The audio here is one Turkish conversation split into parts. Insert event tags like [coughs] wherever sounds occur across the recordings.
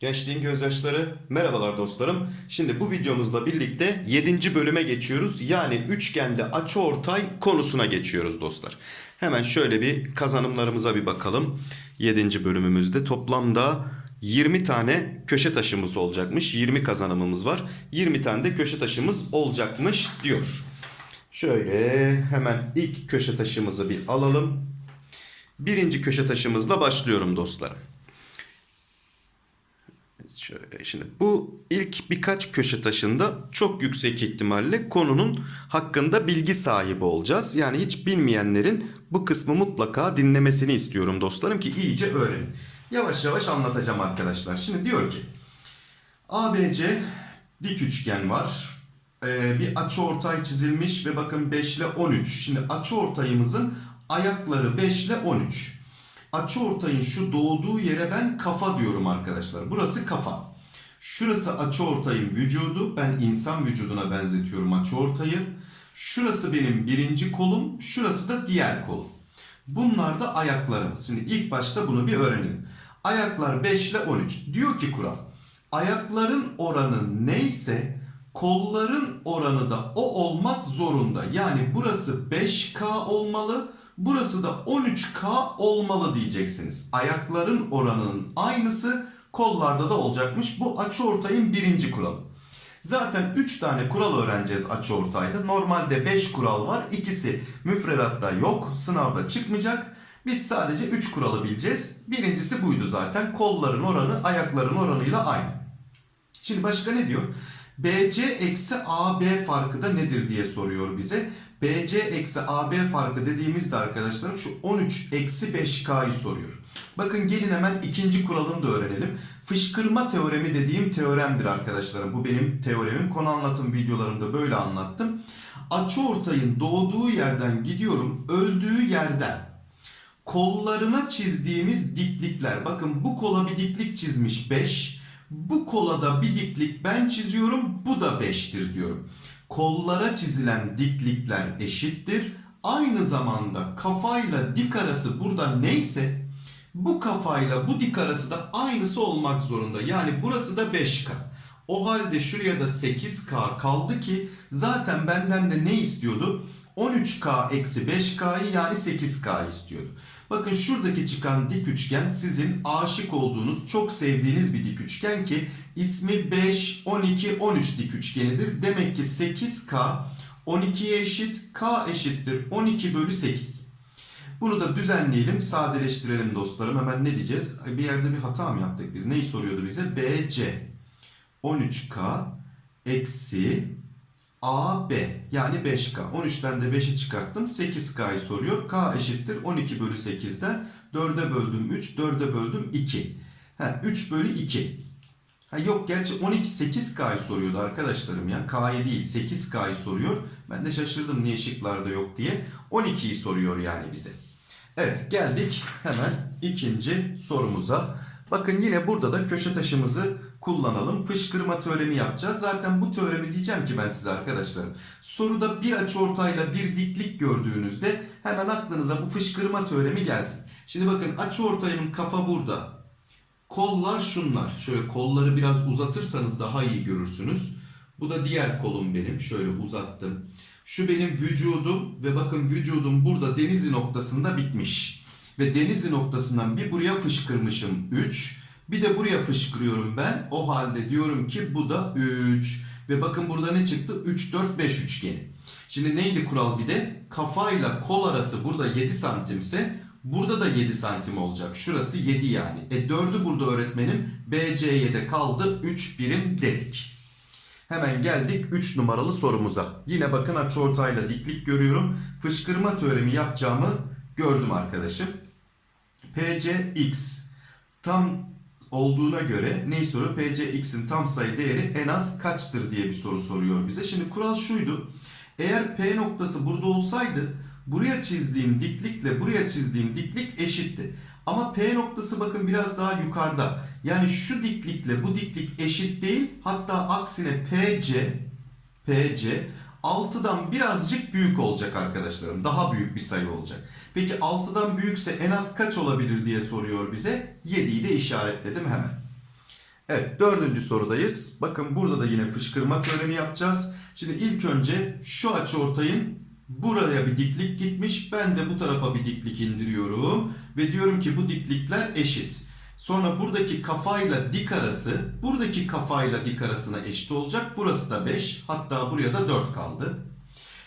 Gençliğin gözyaşları merhabalar dostlarım. Şimdi bu videomuzla birlikte 7. bölüme geçiyoruz. Yani üçgende açıortay konusuna geçiyoruz dostlar. Hemen şöyle bir kazanımlarımıza bir bakalım. 7. bölümümüzde toplamda 20 tane köşe taşımız olacakmış. 20 kazanımımız var. 20 tane de köşe taşımız olacakmış diyor. Şöyle hemen ilk köşe taşımızı bir alalım. Birinci köşe taşımızla başlıyorum dostlarım. Şöyle şimdi bu ilk birkaç köşe taşında çok yüksek ihtimalle konunun hakkında bilgi sahibi olacağız. Yani hiç bilmeyenlerin bu kısmı mutlaka dinlemesini istiyorum dostlarım ki iyice öğrenin. Yavaş yavaş anlatacağım arkadaşlar. Şimdi diyor ki ABC dik üçgen var. Ee, bir açı ortay çizilmiş ve bakın 5 ile 13. Şimdi açı ortayımızın ayakları 5 ile 13. Açı ortayın şu doğduğu yere ben kafa diyorum arkadaşlar. Burası kafa. Şurası açı ortayın vücudu. Ben insan vücuduna benzetiyorum açı ortayı. Şurası benim birinci kolum. Şurası da diğer kolum. Bunlar da ayaklarımız. Şimdi ilk başta bunu bir öğrenelim. Ayaklar 5 ile 13. Diyor ki kural. Ayakların oranı neyse kolların oranı da o olmak zorunda. Yani burası 5K olmalı. Burası da 13K olmalı diyeceksiniz. Ayakların oranının aynısı kollarda da olacakmış. Bu açıortayın birinci kuralı. Zaten 3 tane kural öğreneceğiz açıortayda. Normalde 5 kural var. İkisi müfredatta yok. Sınavda çıkmayacak. Biz sadece 3 kuralı bileceğiz. Birincisi buydu zaten. Kolların oranı ayakların oranıyla aynı. Şimdi başka ne diyor? BC eksi AB farkı da nedir diye soruyor bize. BC eksi AB farkı dediğimizde arkadaşlarım şu 13 eksi 5K'yı soruyor. Bakın gelin hemen ikinci kuralını da öğrenelim. Fışkırma teoremi dediğim teoremdir arkadaşlarım. Bu benim teoremim. Konu anlatım videolarımda böyle anlattım. Açıortayın doğduğu yerden gidiyorum. Öldüğü yerden kollarına çizdiğimiz diklikler. Bakın bu kola bir diklik çizmiş 5. Bu kola da bir diklik ben çiziyorum. Bu da 5'tir diyorum. Kollara çizilen diklikler eşittir. Aynı zamanda kafayla dik arası burada neyse bu kafayla bu dik arası da aynısı olmak zorunda. Yani burası da 5K. O halde şuraya da 8K kaldı ki zaten benden de ne istiyordu? 13K eksi 5K'yı yani 8K istiyordu. Bakın şuradaki çıkan dik üçgen sizin aşık olduğunuz, çok sevdiğiniz bir dik üçgen ki ismi 5, 12, 13 dik üçgenidir. Demek ki 8K 12'ye eşit, K eşittir 12 bölü 8. Bunu da düzenleyelim, sadeleştirelim dostlarım. Hemen ne diyeceğiz? Bir yerde bir hata mı yaptık biz? Neyi soruyordu bize? BC 13K eksi AB yani 5K. 13'ten de 5'i çıkarttım. 8K'yı soruyor. K eşittir 12 bölü 8'den 4'e böldüm 3, 4'e böldüm 2. Ha, 3 bölü 2. Ha, yok gerçi 12 8K'yı soruyordu arkadaşlarım ya. K'yı değil 8K'yı soruyor. Ben de şaşırdım niye şıklarda yok diye. 12'yi soruyor yani bize. Evet geldik hemen ikinci sorumuza. Bakın yine burada da köşe taşımızı kullanalım. Fışkırma teoremi yapacağız. Zaten bu teoremi diyeceğim ki ben size arkadaşlarım. Soruda bir açıortayla bir diklik gördüğünüzde hemen aklınıza bu fışkırma teoremi gelsin. Şimdi bakın açıortayın kafa burada. Kollar şunlar. Şöyle kolları biraz uzatırsanız daha iyi görürsünüz. Bu da diğer kolum benim. Şöyle uzattım. Şu benim vücudum ve bakın vücudum burada denizi noktasında bitmiş. Ve denizi noktasından bir buraya fışkırmışım 3. Bir de buraya fışkırıyorum ben. O halde diyorum ki bu da 3. Ve bakın burada ne çıktı? 3, 4, 5 üçgeni. Şimdi neydi kural bir de? Kafayla kol arası burada 7 santimse burada da 7 santim olacak. Şurası 7 yani. E 4'ü burada öğretmenim. BC'ye de kaldı 3 birim dedik. Hemen geldik 3 numaralı sorumuza. Yine bakın açıortayla diklik görüyorum. Fışkırma teoremi yapacağımı gördüm arkadaşım. PCX tam olduğuna göre neyi soruyor? PCX'in tam sayı değeri en az kaçtır diye bir soru soruyor bize. Şimdi kural şuydu. Eğer P noktası burada olsaydı buraya çizdiğim diklikle buraya çizdiğim diklik eşitti. Ama P noktası bakın biraz daha yukarıda. Yani şu diklikle bu diklik eşit değil. Hatta aksine PC PC 6'dan birazcık büyük olacak arkadaşlarım. Daha büyük bir sayı olacak. Peki 6'dan büyükse en az kaç olabilir diye soruyor bize. 7'yi de işaretledim hemen. Evet dördüncü sorudayız. Bakın burada da yine fışkırma teoremi yapacağız. Şimdi ilk önce şu açıortayın buraya bir diklik gitmiş. Ben de bu tarafa bir diklik indiriyorum. Ve diyorum ki bu diklikler eşit. Sonra buradaki kafayla dik arası buradaki kafayla dik arasına eşit olacak. Burası da 5 hatta buraya da 4 kaldı.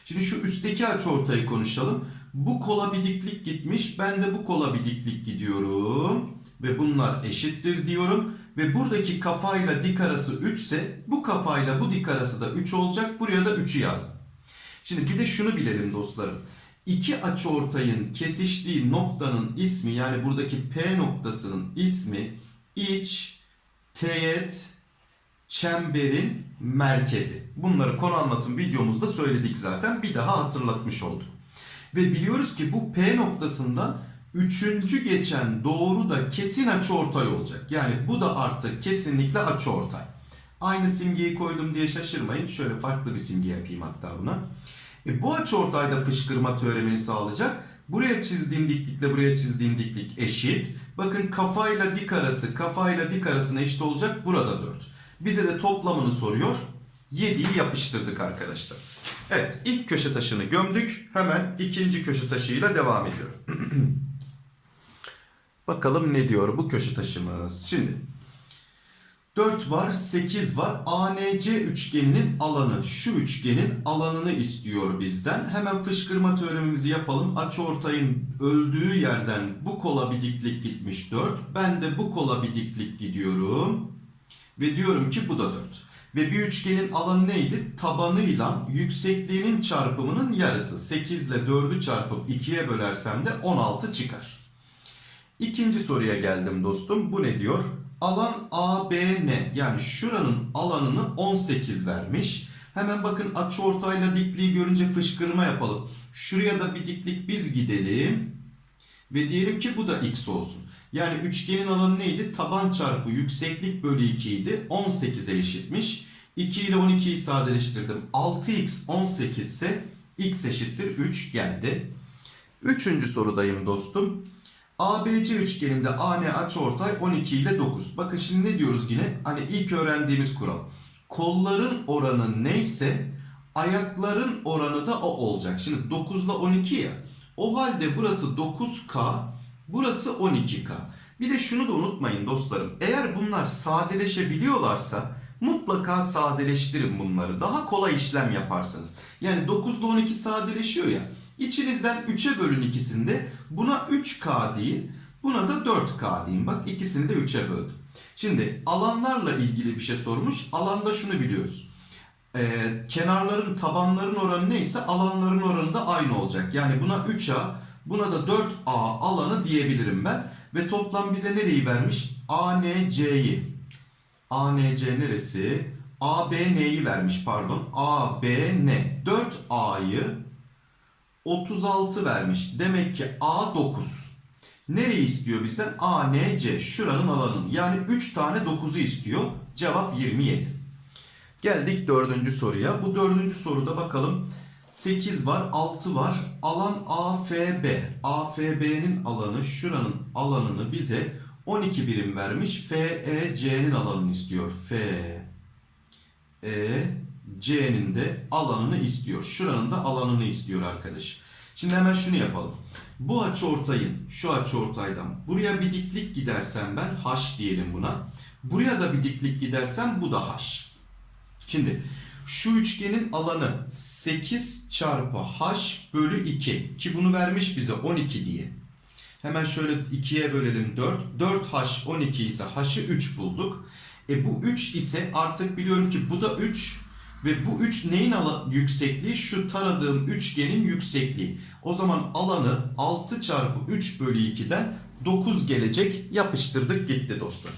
Şimdi şu üstteki açıortayı konuşalım. Bu kola bir diklik gitmiş. Ben de bu kola bir diklik gidiyorum. Ve bunlar eşittir diyorum. Ve buradaki kafayla dik arası 3 ise bu kafayla bu dik arası da 3 olacak. Buraya da 3'ü yazdım. Şimdi bir de şunu bilelim dostlarım. İki açıortayın kesiştiği noktanın ismi yani buradaki P noktasının ismi iç teğet çemberin merkezi. Bunları konu anlatım videomuzda söyledik zaten. Bir daha hatırlatmış oldum. Ve biliyoruz ki bu P noktasında üçüncü geçen doğru da kesin açıortay olacak. Yani bu da artık kesinlikle açıortay. Aynı simgeyi koydum diye şaşırmayın. Şöyle farklı bir simge yapayım hatta buna. E bu açıortayda fışkırma teoremini sağlayacak. Buraya çizdiğim diklikle buraya çizdiğim diklik eşit. Bakın kafayla dik arası kafayla dik arasına eşit olacak. Burada 4. Bize de toplamını soruyor. 7'yi yapıştırdık arkadaşlar. Evet ilk köşe taşını gömdük. Hemen ikinci köşe taşıyla devam ediyor. [clears throat] Bakalım ne diyor bu köşe taşımız. Şimdi 4 var, 8 var. ANC üçgeninin alanı, şu üçgenin alanını istiyor bizden. Hemen fışkırma teoremimizi yapalım. Açıortayın öldüğü yerden bu kola bir diklik gitmiş 4. Ben de bu kola bir diklik gidiyorum. Ve diyorum ki bu da 4. Ve bir üçgenin alanı neydi? Tabanıyla yüksekliğinin çarpımının yarısı. 8 ile 4'ü çarpıp 2'ye bölersem de 16 çıkar. İkinci soruya geldim dostum. Bu ne diyor? Alan ABN yani şuranın alanını 18 vermiş. Hemen bakın açıortayla dikliği görünce fışkırma yapalım. Şuraya da bir diklik biz gidelim. Ve diyelim ki bu da x olsun. Yani üçgenin alanı neydi? Taban çarpı yükseklik bölü 2 idi. 18'e eşitmiş. 2 ile 12'yi sadeleştirdim. 6x 18 ise x eşittir 3 geldi. Üçüncü sorudayım dostum. ABC üçgeninde AN açıortay 12 ile 9. Bakın şimdi ne diyoruz yine? Hani ilk öğrendiğimiz kural. Kolların oranı neyse ayakların oranı da o olacak. Şimdi 9 ile 12 ya. O halde burası 9K, burası 12K. Bir de şunu da unutmayın dostlarım. Eğer bunlar sadeleşebiliyorlarsa mutlaka sadeleştirin bunları. Daha kolay işlem yaparsınız. Yani 9 ile 12 sadeleşiyor ya. İçinizden 3'e bölün ikisinde buna 3K deyin. Buna da 4K deyin. Bak ikisini de 3'e böldüm. Şimdi alanlarla ilgili bir şey sormuş. Alanda şunu biliyoruz. Ee, kenarların tabanların oranı neyse alanların oranı da aynı olacak. Yani buna 3A buna da 4A alanı diyebilirim ben. Ve toplam bize nereyi vermiş? ANC'yi. ANC neresi? ABN'yi vermiş pardon. ABN. 4A'yı 36 vermiş. Demek ki A 9. Nereyi istiyor bizden? A, N, C. Şuranın alanını. Yani 3 tane 9'u istiyor. Cevap 27. Geldik dördüncü soruya. Bu dördüncü soruda bakalım. 8 var, 6 var. Alan AFB. AFB'nin alanı, şuranın alanını bize 12 birim vermiş. FEC'nin alanını istiyor. F, E, C'nin de alanını istiyor. Şuranın da alanını istiyor arkadaş. Şimdi hemen şunu yapalım. Bu açıortayın şu açıortaydan buraya bir diklik gidersem ben H diyelim buna. Buraya da bir diklik gidersem bu da H. Şimdi şu üçgenin alanı 8 çarpı H bölü 2 ki bunu vermiş bize 12 diye. Hemen şöyle 2'ye bölelim 4. 4H 12 ise H'ı 3 bulduk. E bu 3 ise artık biliyorum ki bu da 3 ve bu 3 neyin yüksekliği? Şu taradığım üçgenin yüksekliği. O zaman alanı 6 çarpı 3 bölü 2'den 9 gelecek. Yapıştırdık gitti dostlar.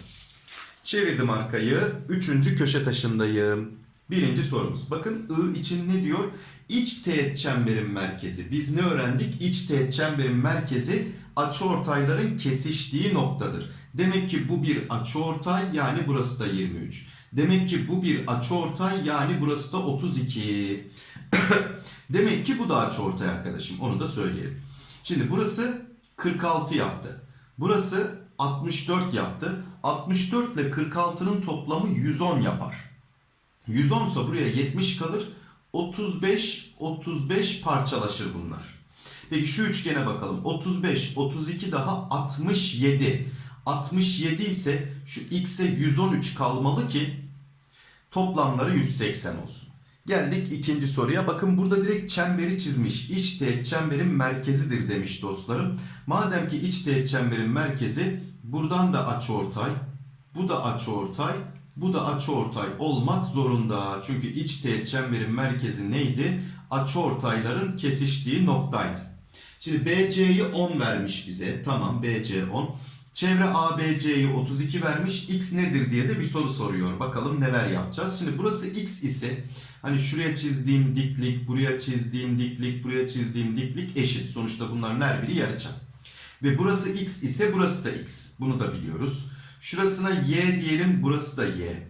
Çevirdim arkayı. Üçüncü köşe taşındayım. Birinci sorumuz. Bakın I için ne diyor? İç teğet çemberin merkezi. Biz ne öğrendik? İç teğet çemberin merkezi açıortayların kesiştiği noktadır. Demek ki bu bir açıortay yani burası da 23. Demek ki bu bir açıortay yani burası da 32. [coughs] Demek ki bu da açıortay arkadaşım. Onu da söyleyelim. Şimdi burası 46 yaptı. Burası 64 yaptı. 64 ile 46'nın toplamı 110 yapar. 110 ise buraya 70 kalır. 35 35 parçalaşır bunlar. Peki şu üçgene bakalım. 35 32 daha 67. 67 ise şu x'e 113 kalmalı ki toplamları 180 olsun. Geldik ikinci soruya. Bakın burada direkt çemberi çizmiş. İç teğet çemberin merkezidir demiş dostlarım. Madem ki iç teğet çemberin merkezi buradan da açıortay, bu da açıortay, bu da açıortay olmak zorunda. Çünkü iç teğet çemberin merkezi neydi? Açıortayların kesiştiği noktaydı. Şimdi BC'yi 10 vermiş bize. Tamam BC 10. Çevre ABC'yi 32 vermiş. X nedir diye de bir soru soruyor. Bakalım neler yapacağız. Şimdi burası X ise hani şuraya çizdiğim diklik, buraya çizdiğim diklik, buraya çizdiğim diklik eşit. Sonuçta bunların her biri yarıçap. Ve burası X ise burası da X. Bunu da biliyoruz. Şurasına Y diyelim, burası da Y.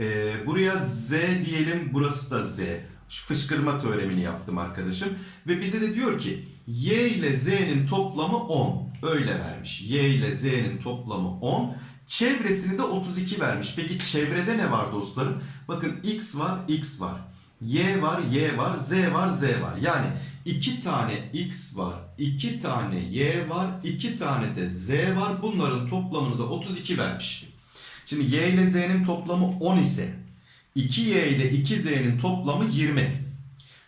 Ee, buraya Z diyelim, burası da Z. Şu fışkırma teoremini yaptım arkadaşım. Ve bize de diyor ki Y ile Z'nin toplamı 10. Öyle vermiş. Y ile Z'nin toplamı 10. Çevresini de 32 vermiş. Peki çevrede ne var dostlarım? Bakın X var, X var. Y var, Y var, Z var, Z var. Yani iki tane X var, iki tane Y var, iki tane de Z var. Bunların toplamını da 32 vermiş. Şimdi Y ile Z'nin toplamı 10 ise 2Y ile 2Z'nin toplamı 20.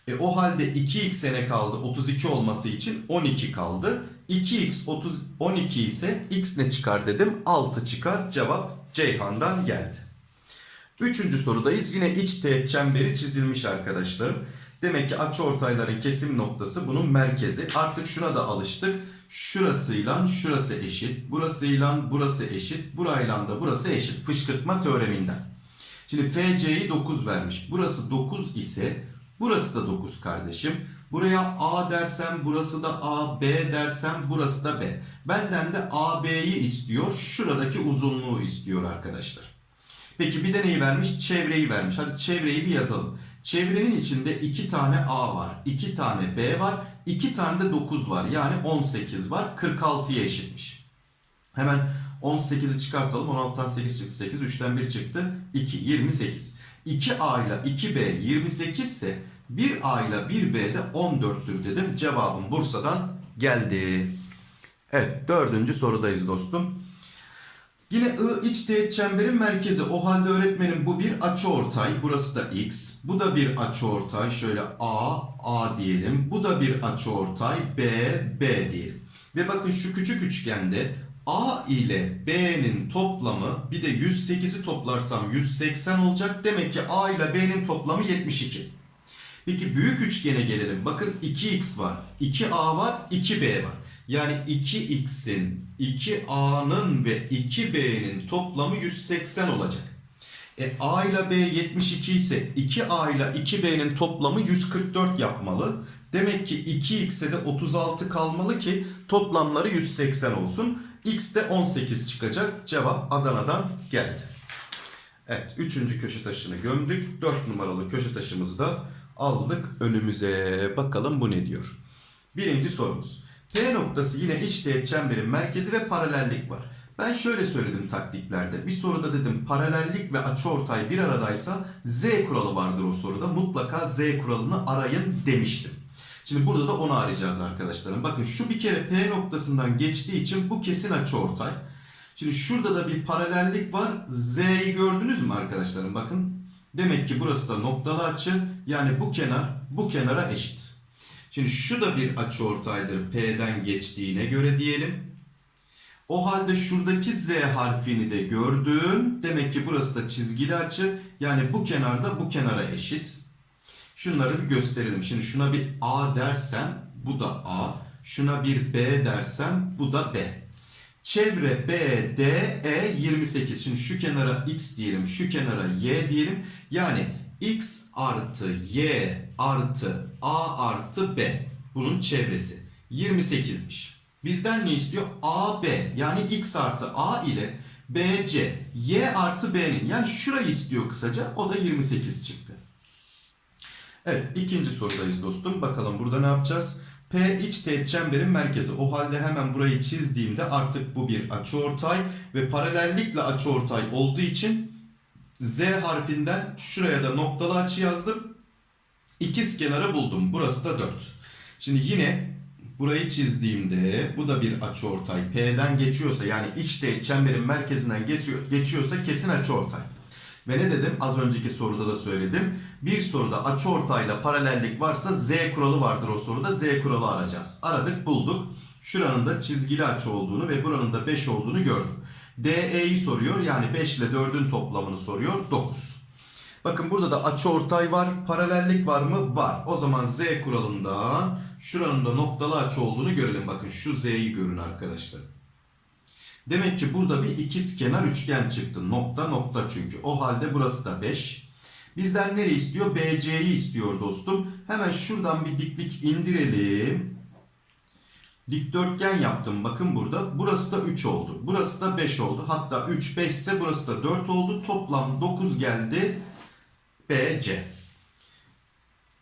E o halde 2x'e ne kaldı? 32 olması için 12 kaldı. 2x 30, 12 ise x ne çıkar dedim? 6 çıkar. Cevap Ceyhan'dan geldi. Üçüncü sorudayız. Yine iç teğet çemberi çizilmiş arkadaşlarım. Demek ki açıortayların kesim noktası bunun merkezi. Artık şuna da alıştık. Şurasıyla şurası eşit. Burasıyla burası eşit. Burayla da burası eşit. Fışkırtma teoreminden. Şimdi FC'yi 9 vermiş. Burası 9 ise burası da 9 kardeşim. Buraya A dersem burası da A, B dersem burası da B. Benden de AB'yi istiyor. Şuradaki uzunluğu istiyor arkadaşlar. Peki bir de neyi vermiş? Çevreyi vermiş. Hadi çevreyi bir yazalım. Çevrenin içinde 2 tane A var, 2 tane B var, 2 tane de 9 var. Yani 18 var. 46'ya eşitmiş. Hemen 18'i çıkartalım. 16'dan 8 çıktı 8. 3'ten 1 çıktı. 2. 28. 2A ile 2B 28 ise 1A ile 1B de 14'tür dedim. Cevabım Bursa'dan geldi. Evet dördüncü sorudayız dostum. Yine I iç teğet çemberin merkezi. O halde öğretmenim bu bir açıortay. Burası da X. Bu da bir açıortay. Şöyle A, A diyelim. Bu da bir açıortay. B, B diyelim. Ve bakın şu küçük üçgende A ile B'nin toplamı bir de 108'i toplarsam 180 olacak. Demek ki A ile B'nin toplamı 72. Peki büyük üçgene gelelim. Bakın 2x var, 2a var, 2b var. Yani 2x'in, 2a'nın ve 2b'nin toplamı 180 olacak. E a ile b 72 ise 2a ile 2b'nin toplamı 144 yapmalı. Demek ki 2x'e de 36 kalmalı ki toplamları 180 olsun. x de 18 çıkacak. Cevap Adana'dan geldi. Evet, üçüncü köşe taşını gömdük. 4 numaralı köşe taşımızı da aldık önümüze. Bakalım bu ne diyor. Birinci sorumuz. P noktası yine iç teğet çemberin merkezi ve paralellik var. Ben şöyle söyledim taktiklerde. Bir soruda dedim paralellik ve açıortay bir aradaysa Z kuralı vardır o soruda. Mutlaka Z kuralını arayın demiştim. Şimdi burada da onu arayacağız arkadaşlarım. Bakın şu bir kere P noktasından geçtiği için bu kesin açıortay. Şimdi şurada da bir paralellik var. Z'yi gördünüz mü arkadaşlarım? Bakın. Demek ki burası da noktalı açı. Yani bu kenar bu kenara eşit. Şimdi şu da bir açıortaydır P'den geçtiğine göre diyelim. O halde şuradaki Z harfini de gördüm. Demek ki burası da çizgili açı. Yani bu kenarda bu kenara eşit. Şunları bir gösterelim. Şimdi şuna bir A dersem bu da A. Şuna bir B dersem bu da B. Çevre B, D, E 28. Şimdi şu kenara X diyelim, şu kenara Y diyelim. Yani X artı Y artı A artı B. Bunun çevresi. 28'miş. Bizden ne istiyor? A, B. Yani X artı A ile BC Y artı B'nin yani şurayı istiyor kısaca o da 28 çıktı. Evet ikinci sorudayız dostum. Bakalım burada ne yapacağız? P iç teğet çemberin merkezi. O halde hemen burayı çizdiğimde artık bu bir açıortay ve paralellikle açıortay olduğu için Z harfinden şuraya da noktalı açı yazdım. İkiz kenarı buldum. Burası da 4. Şimdi yine burayı çizdiğimde bu da bir açıortay. P'den geçiyorsa yani iç çemberin merkezinden geçiyor, geçiyorsa kesin açıortay. Ve ne dedim? Az önceki soruda da söyledim. Bir soruda açıortayla paralellik varsa Z kuralı vardır o soruda. Z kuralı arayacağız. Aradık bulduk. Şuranın da çizgili açı olduğunu ve buranın da 5 olduğunu gördüm. DE'yi soruyor. Yani 5 ile 4'ün toplamını soruyor. 9. Bakın burada da açıortay var. Paralellik var mı? Var. O zaman Z kuralından şuranın da noktalı açı olduğunu görelim. Bakın şu Z'yi görün arkadaşlar. Demek ki burada bir ikiz kenar üçgen çıktı. Nokta nokta çünkü. O halde burası da 5. Bizden nereyi istiyor? BC'yi istiyor dostum. Hemen şuradan bir diklik indirelim. Dikdörtgen yaptım. Bakın burada. Burası da 3 oldu. Burası da 5 oldu. Hatta 3 5 ise burası da 4 oldu. Toplam 9 geldi. BC.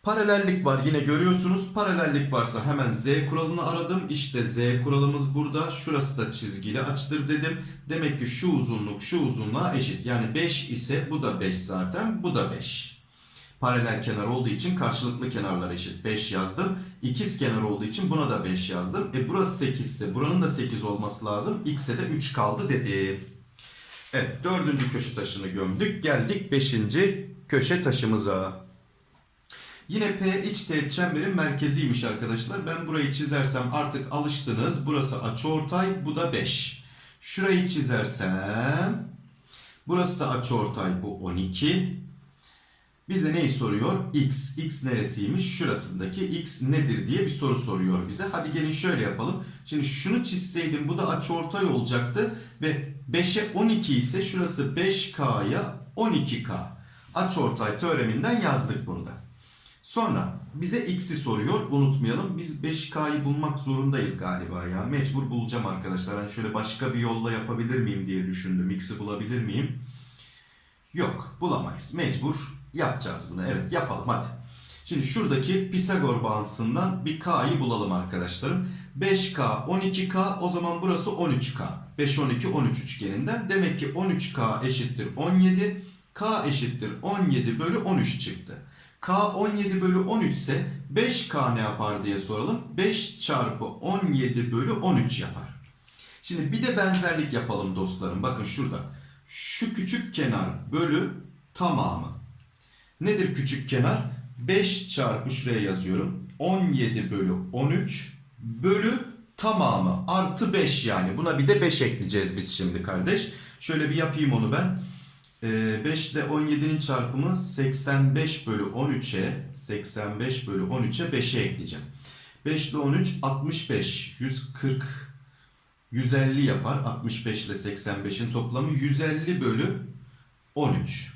Paralellik var yine görüyorsunuz. Paralellik varsa hemen Z kuralını aradım. İşte Z kuralımız burada. Şurası da çizgili açıdır dedim. Demek ki şu uzunluk şu uzunluğa eşit. Yani 5 ise bu da 5 zaten. Bu da 5. Paralel kenar olduğu için karşılıklı kenarlar eşit. 5 yazdım. İkiz kenar olduğu için buna da 5 yazdım. E burası 8 ise buranın da 8 olması lazım. X'e de 3 kaldı dedim. Evet dördüncü köşe taşını gömdük. Geldik beşinci köşe taşımıza. Yine P iç teğet çemberin merkeziymiş arkadaşlar. Ben burayı çizersem artık alıştınız. Burası açıortay, bu da 5. Şurayı çizersem burası da açıortay, bu 12. Bize neyi soruyor? X. X neresiymiş? Şurasındaki X nedir diye bir soru soruyor bize. Hadi gelin şöyle yapalım. Şimdi şunu çizseydim bu da açıortay olacaktı ve 5'e 12 ise şurası 5K'ya 12K. Açıortay teoreminden yazdık bunu da. Sonra bize x'i soruyor. Unutmayalım. Biz 5K'yı bulmak zorundayız galiba ya. Mecbur bulacağım arkadaşlar. Hani şöyle başka bir yolla yapabilir miyim diye düşündüm. X'i bulabilir miyim? Yok. Bulamayız. Mecbur yapacağız bunu. Evet yapalım hadi. Şimdi şuradaki Pisagor bağıntısından bir K'yı bulalım arkadaşlarım. 5K, 12K o zaman burası 13K. 5, 12, 13 üçgeninden. Demek ki 13K eşittir 17. K eşittir 17 bölü 13 çıktı. K 17 bölü 13 ise 5K ne yapar diye soralım. 5 çarpı 17 bölü 13 yapar. Şimdi bir de benzerlik yapalım dostlarım. Bakın şurada. Şu küçük kenar bölü tamamı. Nedir küçük kenar? 5 çarpı şuraya yazıyorum. 17 bölü 13 bölü tamamı artı 5 yani. Buna bir de 5 ekleyeceğiz biz şimdi kardeş. Şöyle bir yapayım onu ben. 5 ile 17'nin çarpımı 85 bölü 13'e 85 bölü 13'e 5'e ekleyeceğim. 5 ile 13 65 140 150 yapar. 65 ile 85'in toplamı 150 bölü 13.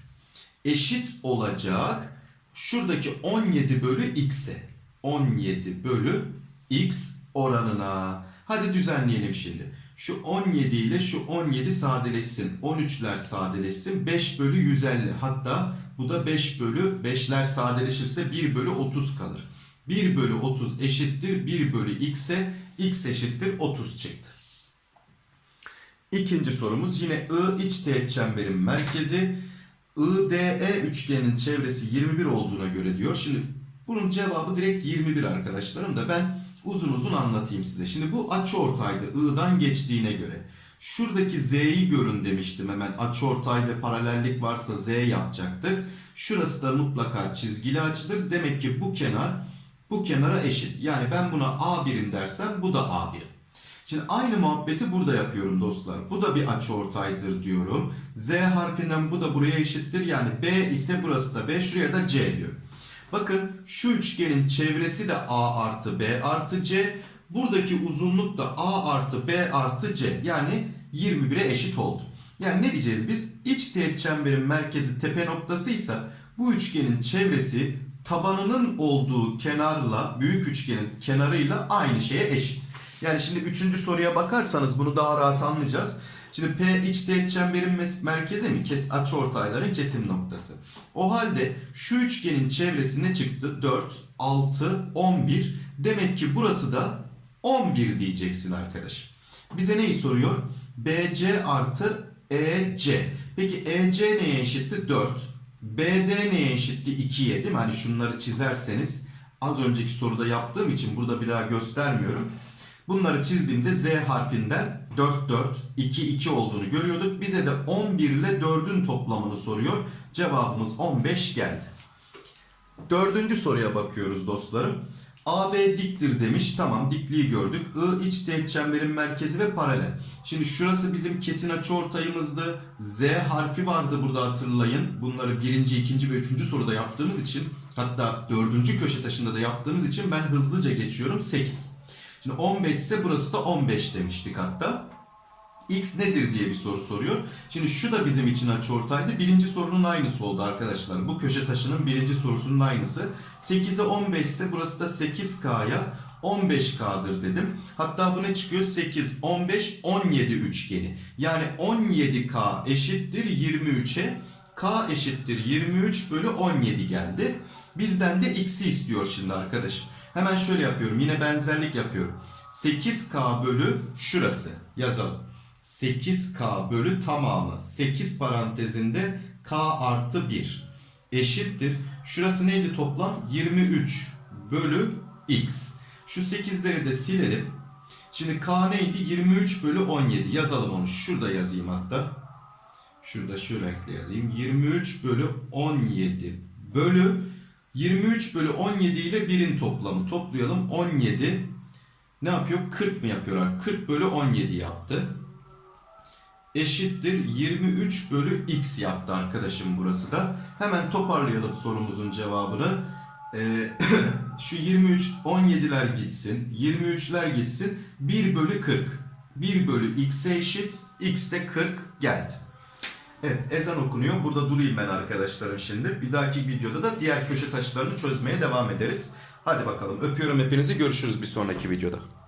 Eşit olacak şuradaki 17 bölü x'e. 17 bölü x oranına. Hadi düzenleyelim şimdi. Şu 17 ile şu 17 sadeleşsin. 13'ler sadeleşsin. 5 bölü 150. Hatta bu da 5 bölü 5'ler sadeleşirse 1 bölü 30 kalır. 1 bölü 30 eşittir 1 bölü x'e. x eşittir 30 çıktı. İkinci sorumuz yine I iç teğet çemberin merkezi. IDE üçgenin çevresi 21 olduğuna göre diyor. Şimdi bunun cevabı direkt 21 arkadaşlarım da ben uzun uzun anlatayım size. Şimdi bu açıortaydı I'dan geçtiğine göre. Şuradaki Z'yi görün demiştim hemen açıortay ve paralellik varsa Z yapacaktık. Şurası da mutlaka çizgili açıdır. Demek ki bu kenar bu kenara eşit. Yani ben buna A birim dersem bu da A birim. Şimdi aynı muhabbeti burada yapıyorum dostlar. Bu da bir açıortaydır diyorum. Z harfinden bu da buraya eşittir. Yani B ise burası da B. Şuraya da C diyorum. Bakın şu üçgenin çevresi de A artı B artı C. Buradaki uzunluk da A artı B artı C. Yani 21'e eşit oldu. Yani ne diyeceğiz biz? İç teğet çemberin merkezi tepe noktasıysa bu üçgenin çevresi tabanının olduğu kenarla büyük üçgenin kenarıyla aynı şeye eşit. Yani şimdi üçüncü soruya bakarsanız bunu daha rahat anlayacağız. Şimdi P iç teğet çemberin merkezi mi? Kes, açıortayların kesim noktası. O halde şu üçgenin çevresi ne çıktı? 4, 6, 11. Demek ki burası da 11 diyeceksin arkadaşım. Bize neyi soruyor? BC artı EC. Peki EC neye eşitti? 4. BD neye eşitti? 2'ye değil mi? Hani şunları çizerseniz az önceki soruda yaptığım için burada bir daha göstermiyorum. Bunları çizdiğimde Z harfinden 4 4 2 2 olduğunu görüyorduk. Bize de 11 ile 4'ün toplamını soruyor. Cevabımız 15 geldi. Dördüncü soruya bakıyoruz dostlarım. AB diktir demiş. Tamam dikliği gördük. I iç teğet çemberin merkezi ve paralel. Şimdi şurası bizim kesin açıortayımızdı. Z harfi vardı burada hatırlayın. Bunları birinci, ikinci ve üçüncü soruda yaptığımız için hatta dördüncü köşe taşında da yaptığımız için ben hızlıca geçiyorum. 8. Şimdi 15 ise burası da 15 demiştik hatta. X nedir diye bir soru soruyor. Şimdi şu da bizim için açıortaydı. Birinci sorunun aynısı oldu arkadaşlar. Bu köşe taşının birinci sorusunun aynısı. 8'e 15 ise burası da 8K'ya 15K'dır dedim. Hatta bu ne çıkıyor? 8, 15, 17 üçgeni. Yani 17K eşittir 23'e. K eşittir 23 bölü 17 geldi. Bizden de X'i istiyor şimdi arkadaşım. Hemen şöyle yapıyorum. Yine benzerlik yapıyorum. 8K bölü şurası. Yazalım. 8K bölü tamamı 8 parantezinde K artı 1 eşittir. Şurası neydi toplam? 23 bölü X. Şu 8'leri de silelim. Şimdi K neydi? 23 bölü 17. Yazalım onu. Şurada yazayım hatta. Şurada şu renkle yazayım. 23 bölü 17 bölü 23 bölü 17 ile 1'in toplamı. Toplayalım. 17 ne yapıyor? 40 mı yapıyorlar? 40 bölü 17 yaptı eşittir 23 bölü x yaptı arkadaşım burası da. Hemen toparlayalım sorumuzun cevabını. Ee, [coughs] şu 23 17'ler gitsin, 23'ler gitsin. 1 bölü 40. 1 bölü x'e eşit. x de 40 geldi. Evet ezan okunuyor. Burada durayım ben arkadaşlarım şimdi. Bir dahaki videoda da diğer köşe taşlarını çözmeye devam ederiz. Hadi bakalım öpüyorum hepinizi. Görüşürüz bir sonraki videoda.